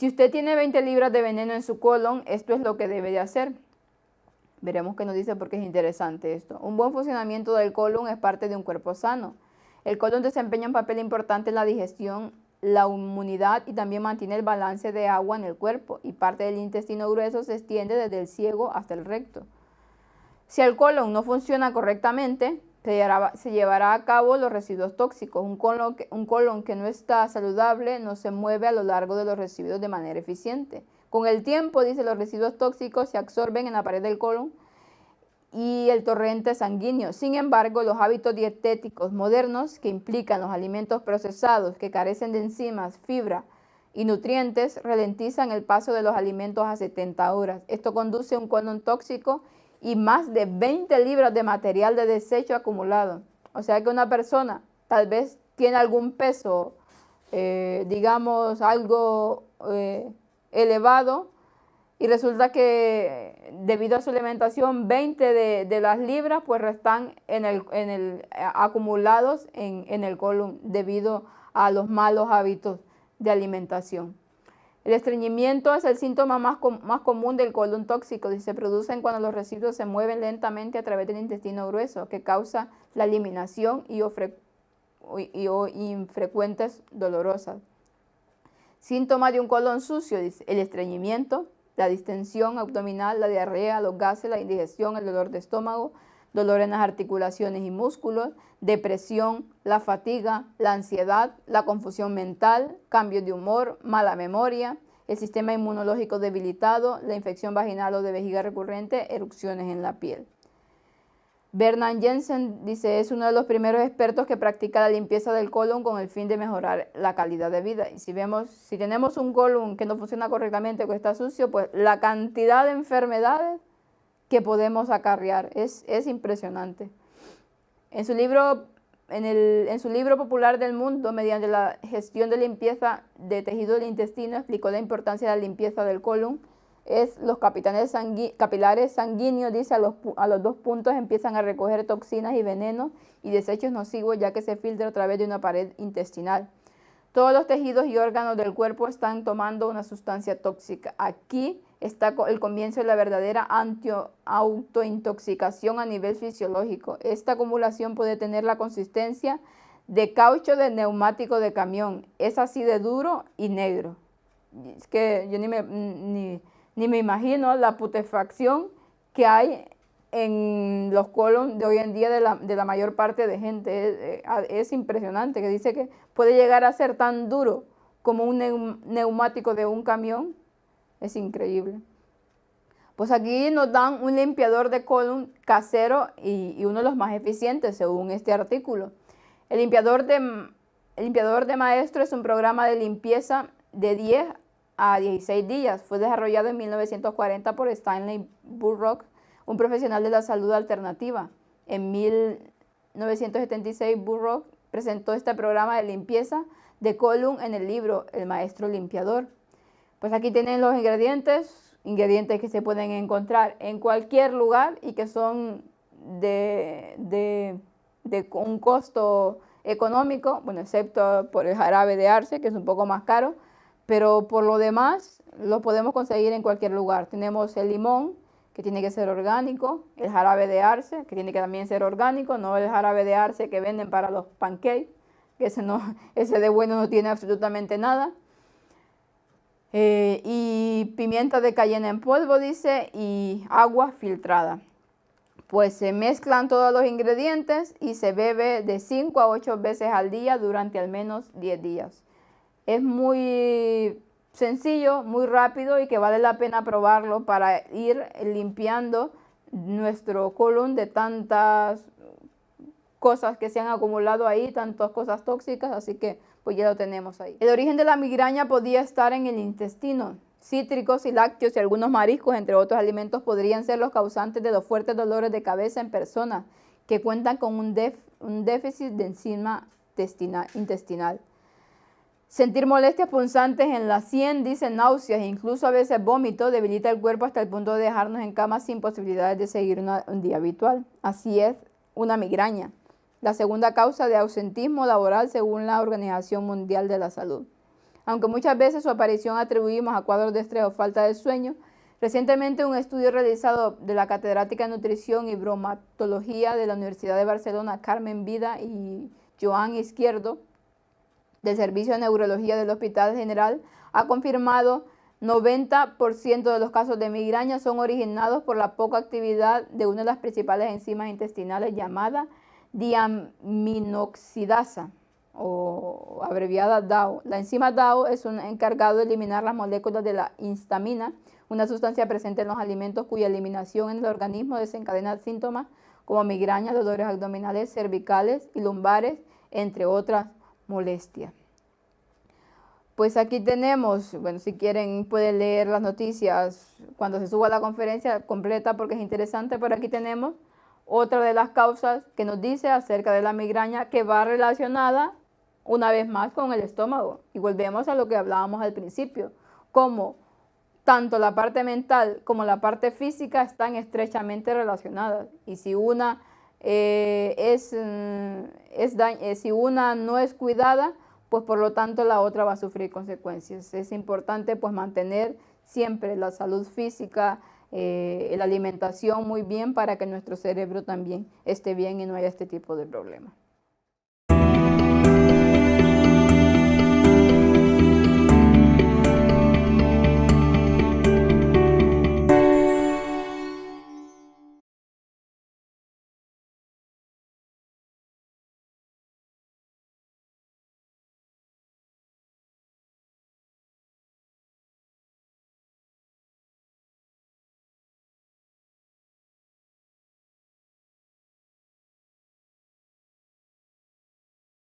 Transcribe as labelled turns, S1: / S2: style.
S1: Si usted tiene 20 libras de veneno en su colon, esto es lo que debe de hacer. Veremos qué nos dice porque es interesante esto. Un buen funcionamiento del colon es parte de un cuerpo sano. El colon desempeña un papel importante en la digestión, la inmunidad y también mantiene el balance de agua en el cuerpo y parte del intestino grueso se extiende desde el ciego hasta el recto. Si el colon no funciona correctamente, se llevará, a cabo los residuos tóxicos. Un colon, que, un colon que no está saludable no se mueve a lo largo de los residuos de manera eficiente. Con el tiempo, dice, los residuos tóxicos se absorben en la pared del colon y el torrente sanguíneo. Sin embargo, los hábitos dietéticos modernos que implican los alimentos procesados que carecen de enzimas, fibra y nutrientes ralentizan el paso de los alimentos a 70 horas. Esto conduce a un colon tóxico y más de 20 libras de material de desecho acumulado. O sea que una persona tal vez tiene algún peso, eh, digamos, algo eh, elevado, y resulta que debido a su alimentación 20 de, las libras pues están en el, en el, acumulados en, en el colon debido a los malos hábitos de alimentación. El estreñimiento es el síntoma más, común del colon tóxico y se producen cuando los residuos se mueven lentamente a través del intestino grueso, que causa la eliminación y, y, infrecuentes dolorosas. Síntoma de un colon sucio, el estreñimiento, la distensión abdominal, la diarrea, los gases, la indigestión, el dolor de estómago, dolor en las articulaciones y músculos, depresión, la fatiga, la ansiedad, la confusión mental, cambios de humor, mala memoria, el sistema inmunológico debilitado, la infección vaginal o de vejiga recurrente, erupciones en la piel. Bernard Jensen dice, es uno de los primeros expertos que practica la limpieza del colon con el fin de mejorar la calidad de vida. Y si vemos, si tenemos un colon que no funciona correctamente que está sucio, pues la cantidad de enfermedades que podemos acarrear es, es impresionante. En su, libro, en, el, en su libro popular del mundo, mediante la gestión de limpieza de tejido del intestino, explicó la importancia de la limpieza del colon es los capilares sanguíneos, dice, a los, a los dos puntos empiezan a recoger toxinas y venenos y desechos nocivos ya que se filtra a través de una pared intestinal. Todos los tejidos y órganos del cuerpo están tomando una sustancia tóxica. Aquí está el comienzo de la verdadera autointoxicación a nivel fisiológico. Esta acumulación puede tener la consistencia de caucho de neumático de camión. Es así de duro y negro. Es que yo ni me... Ni, ni me imagino la putefacción que hay en los colon de hoy en día de la, mayor parte de gente. Es, impresionante que dice que puede llegar a ser tan duro como un neumático de un camión. Es increíble. Pues aquí nos dan un limpiador de colon casero y, y, uno de los más eficientes según este artículo. El limpiador, de, el limpiador de maestro es un programa de limpieza de 10 a 16 días. Fue desarrollado en 1940 por Stanley Burrock, un profesional de la salud alternativa. En 1976 Burrock presentó este programa de limpieza de colon en el libro El Maestro Limpiador. Pues aquí tienen los ingredientes, ingredientes que se pueden encontrar en cualquier lugar y que son de, de, de un costo económico, bueno, excepto por el jarabe de arce, que es un poco más caro, pero por lo demás lo podemos conseguir en cualquier lugar. Tenemos el limón, tiene que ser orgánico, el jarabe de arce, que tiene que también ser orgánico, no el jarabe de arce que venden para los pancakes, que ese, ese de bueno no tiene absolutamente nada. Eh, y pimienta de cayena en polvo, dice, y agua filtrada. Pues se mezclan todos los ingredientes y se bebe de 5 a 8 veces al día durante al menos 10 días. Es muy sencillo, muy rápido y que vale la pena probarlo para ir limpiando nuestro colon de tantas cosas que se han acumulado ahí, tantas cosas tóxicas, así que pues ya lo tenemos ahí. El origen de la migraña podía estar en el intestino. Cítricos y lácteos y algunos mariscos, entre otros alimentos, podrían ser los causantes de los fuertes dolores de cabeza en personas que cuentan con un, un déficit de enzima intestinal. Sentir molestias punzantes en la sien, dice náuseas e incluso a veces vómito, debilita el cuerpo hasta el punto de dejarnos en cama sin posibilidades de seguir un día habitual. Así es una migraña, la segunda causa de ausentismo laboral según la Organización Mundial de la Salud. Aunque muchas veces su aparición atribuimos a cuadros de estrés o falta de sueño, recientemente un estudio realizado de la catedrática de nutrición y bromatología de la Universidad de Barcelona, Carmen Vida y Joan Izquierdo, del Servicio de Neurología del Hospital General, ha confirmado 90% de los casos de migraña son originados por la poca actividad de una de las principales enzimas intestinales llamada diaminoxidasa o abreviada DAO. La enzima DAO es un encargado de eliminar las moléculas de la histamina, una sustancia presente en los alimentos cuya eliminación en el organismo desencadena síntomas como migraña, dolores abdominales, cervicales y lumbares, entre otras molestias. Pues aquí tenemos, bueno, si quieren pueden leer las noticias cuando se suba la conferencia completa porque es interesante, pero aquí tenemos otra de las causas que nos dice acerca de la migraña que va relacionada una vez más con el estómago. Y volvemos a lo que hablábamos al principio, como tanto la parte mental como la parte física están estrechamente relacionadas. Y si una, eh, es, mm, es, eh, si una no es cuidada, pues por lo tanto la otra va a sufrir consecuencias. Es importante pues mantener siempre la salud física, eh, la alimentación muy bien para que nuestro cerebro también esté bien y no haya este tipo de problemas.